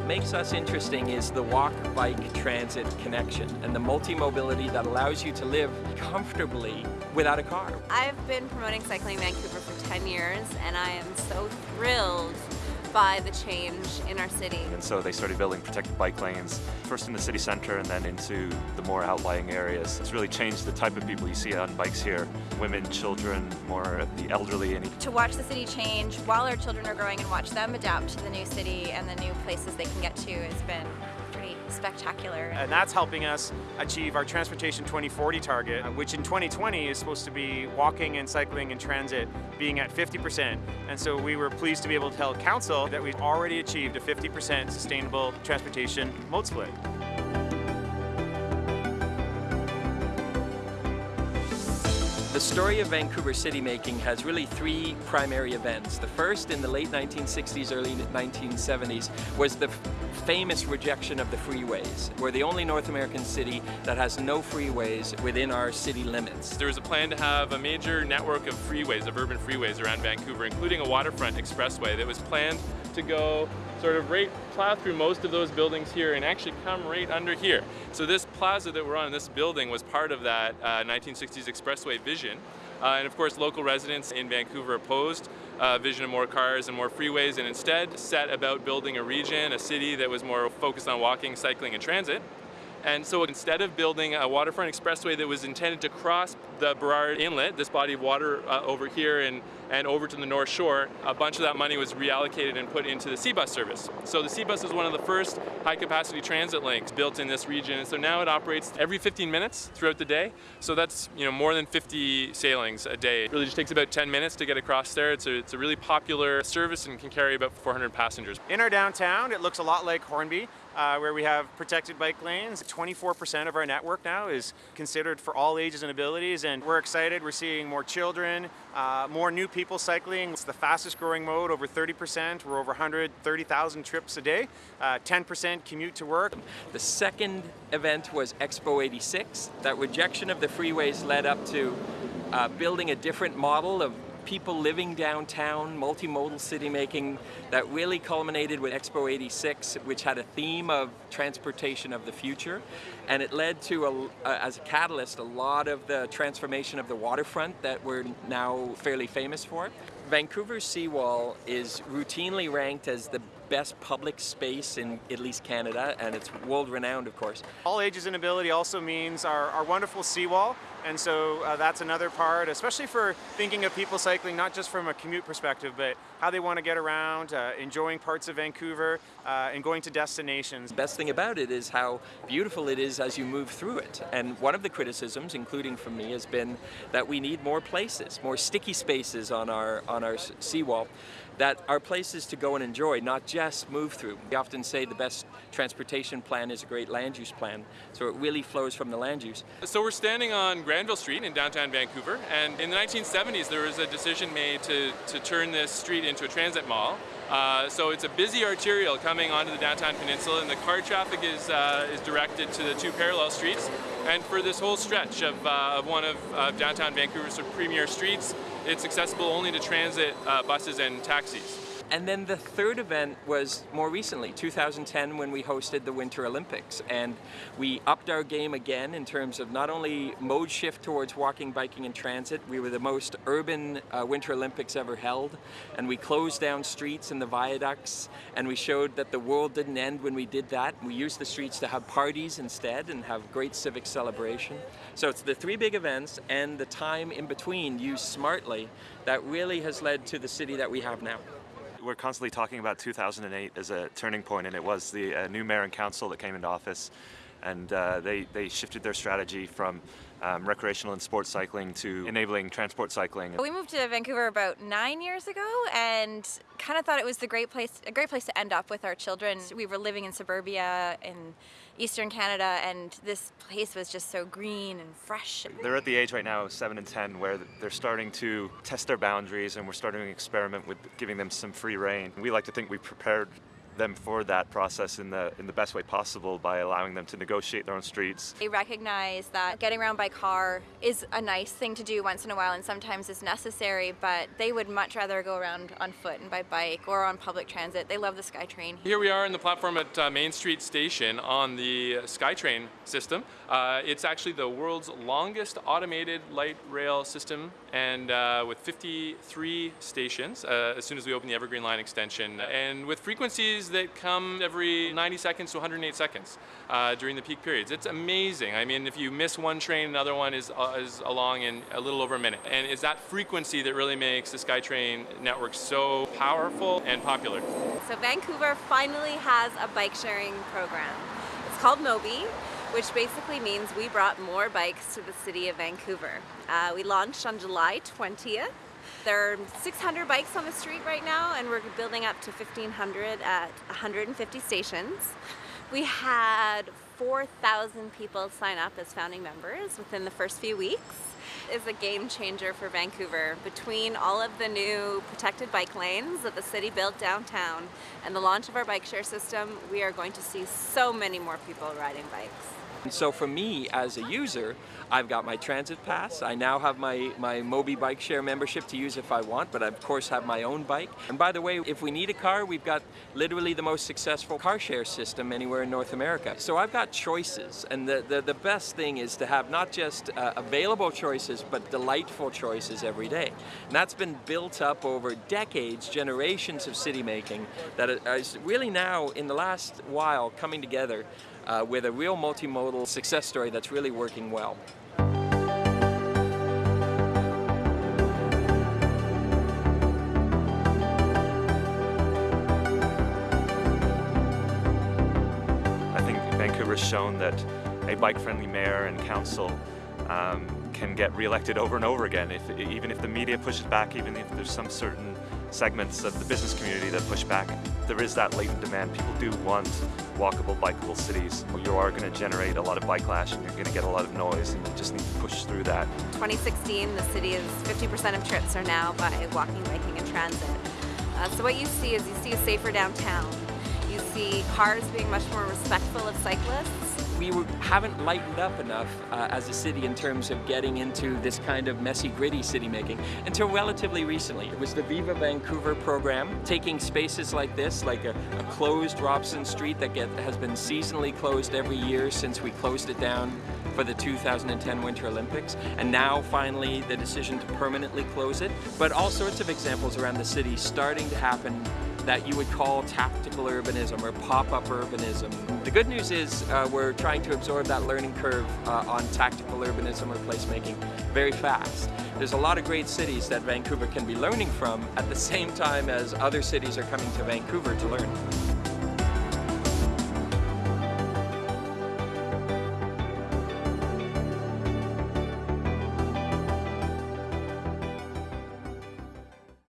what makes us interesting is the walk, bike, transit connection and the multi-mobility that allows you to live comfortably without a car. I've been promoting Cycling Vancouver for 10 years and I am so thrilled by the change in our city. And so they started building protected bike lanes, first in the city centre and then into the more outlying areas. It's really changed the type of people you see on bikes here. Women, children, more the elderly. And to watch the city change while our children are growing and watch them adapt to the new city and the new places they can get to has been spectacular. And that's helping us achieve our Transportation 2040 target, uh, which in 2020 is supposed to be walking and cycling and transit being at 50%. And so we were pleased to be able to tell Council that we've already achieved a 50% sustainable transportation mode split. The story of Vancouver city making has really three primary events. The first in the late 1960s, early 1970s was the famous rejection of the freeways. We're the only North American city that has no freeways within our city limits. There was a plan to have a major network of freeways, of urban freeways around Vancouver, including a waterfront expressway that was planned to go sort of right plow through most of those buildings here and actually come right under here. So this plaza that we're on, this building, was part of that uh, 1960s expressway vision. Uh, and of course, local residents in Vancouver opposed uh, vision of more cars and more freeways and instead set about building a region, a city that was more focused on walking, cycling, and transit. And so instead of building a waterfront expressway that was intended to cross the Burrard Inlet, this body of water uh, over here and, and over to the North Shore, a bunch of that money was reallocated and put into the SeaBus service. So the SeaBus is one of the first high capacity transit links built in this region. And so now it operates every 15 minutes throughout the day. So that's you know more than 50 sailings a day. It really just takes about 10 minutes to get across there. It's a, it's a really popular service and can carry about 400 passengers. In our downtown, it looks a lot like Hornby uh, where we have protected bike lanes. 24% of our network now is considered for all ages and abilities, and we're excited. We're seeing more children, uh, more new people cycling. It's the fastest growing mode, over 30%. We're over 130,000 trips a day, 10% uh, commute to work. The second event was Expo 86. That rejection of the freeways led up to uh, building a different model of people living downtown, multimodal city making that really culminated with Expo 86, which had a theme of transportation of the future. And it led to, a, as a catalyst, a lot of the transformation of the waterfront that we're now fairly famous for. Vancouver's seawall is routinely ranked as the best public space in at least Canada, and it's world renowned, of course. All ages and ability also means our, our wonderful seawall, and so uh, that's another part, especially for thinking of people cycling, not just from a commute perspective, but how they want to get around, uh, enjoying parts of Vancouver, uh, and going to destinations. The best thing about it is how beautiful it is as you move through it. And one of the criticisms, including from me, has been that we need more places, more sticky spaces on our, on our seawall that are places to go and enjoy, not just move through. We often say the best transportation plan is a great land use plan, so it really flows from the land use. So we're standing on Granville Street in downtown Vancouver, and in the 1970s there was a decision made to, to turn this street into a transit mall. Uh, so it's a busy arterial coming onto the downtown peninsula and the car traffic is, uh, is directed to the two parallel streets. And for this whole stretch of, uh, of one of downtown Vancouver's premier streets, it's accessible only to transit uh, buses and taxis. And then the third event was more recently, 2010, when we hosted the Winter Olympics. And we upped our game again in terms of not only mode shift towards walking, biking, and transit, we were the most urban uh, Winter Olympics ever held. And we closed down streets and the viaducts, and we showed that the world didn't end when we did that. We used the streets to have parties instead and have great civic celebration. So it's the three big events and the time in between used smartly that really has led to the city that we have now we're constantly talking about 2008 as a turning point, and it was the uh, new mayor and council that came into office, and uh, they, they shifted their strategy from um, recreational and sports cycling to enabling transport cycling. We moved to Vancouver about nine years ago and kind of thought it was the great place, a great place to end up with our children. We were living in suburbia in Eastern Canada and this place was just so green and fresh. They're at the age right now 7 and 10 where they're starting to test their boundaries and we're starting to experiment with giving them some free rein. We like to think we prepared them for that process in the in the best way possible by allowing them to negotiate their own streets. They recognize that getting around by car is a nice thing to do once in a while and sometimes is necessary, but they would much rather go around on foot and by bike or on public transit. They love the SkyTrain. Here we are in the platform at uh, Main Street Station on the SkyTrain system. Uh, it's actually the world's longest automated light rail system and uh, with 53 stations uh, as soon as we open the Evergreen Line extension and with frequencies that come every 90 seconds to 108 seconds uh, during the peak periods. It's amazing. I mean, if you miss one train, another one is, uh, is along in a little over a minute. And it's that frequency that really makes the SkyTrain network so powerful and popular. So Vancouver finally has a bike sharing program. It's called Mobi, which basically means we brought more bikes to the city of Vancouver. Uh, we launched on July 20th. There are 600 bikes on the street right now and we're building up to 1,500 at 150 stations. We had 4,000 people sign up as founding members within the first few weeks. Is a game changer for Vancouver. Between all of the new protected bike lanes that the city built downtown and the launch of our bike share system, we are going to see so many more people riding bikes. And so for me as a user, I've got my transit pass. I now have my, my Mobi bike share membership to use if I want, but I of course have my own bike. And by the way, if we need a car, we've got literally the most successful car share system anywhere in North America. So I've got choices, and the, the, the best thing is to have not just uh, available choices, but delightful choices every day. And that's been built up over decades, generations of city making, that is really now, in the last while, coming together uh, with a real multimodal success story that's really working well. I think Vancouver's shown that a bike-friendly mayor and council um, can get re-elected over and over again, if, even if the media pushes back, even if there's some certain segments of the business community that push back. There is that latent demand. People do want walkable, bikeable cities. You are going to generate a lot of bike lash and you're going to get a lot of noise and you just need to push through that. 2016, the city is 50% of trips are now by walking, biking, and transit. Uh, so what you see is you see a safer downtown. You see cars being much more respectful of cyclists we haven't lightened up enough uh, as a city in terms of getting into this kind of messy, gritty city making until relatively recently. It was the Viva Vancouver program, taking spaces like this, like a, a closed Robson Street that get, has been seasonally closed every year since we closed it down for the 2010 Winter Olympics, and now finally the decision to permanently close it. But all sorts of examples around the city starting to happen that you would call tactical urbanism or pop-up urbanism. The good news is uh, we're trying to absorb that learning curve uh, on tactical urbanism or placemaking very fast. There's a lot of great cities that Vancouver can be learning from at the same time as other cities are coming to Vancouver to learn.